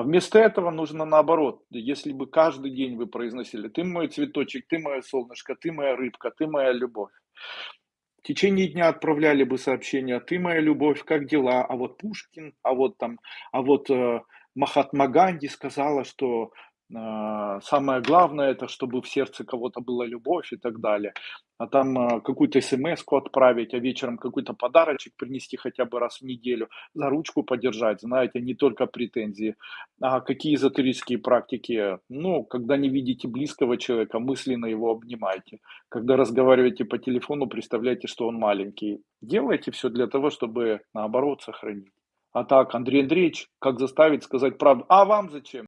А вместо этого нужно наоборот. Если бы каждый день вы произносили: "Ты мой цветочек, ты мое солнышко, ты моя рыбка, ты моя любовь". В течение дня отправляли бы сообщения: "Ты моя любовь, как дела? А вот Пушкин, а вот там, а вот, э, Махатма Ганди сказала, что, самое главное- это чтобы в сердце кого-то была любовь" и так далее. А там, а, какую-то эсэмэску отправить, а вечером какой-то подарочек принести хотя бы раз в неделю, за ручку подержать, знаете, не только претензии. А какие эзотерические практики? Ну, когда не видите близкого человека, мысленно его обнимайте. Когда разговариваете по телефону, представляйте, что он маленький. Делайте всё для того, чтобы, наоборот, сохранить. А так: "Андрей Андреевич, как заставить сказать правду?" "А вам зачем?"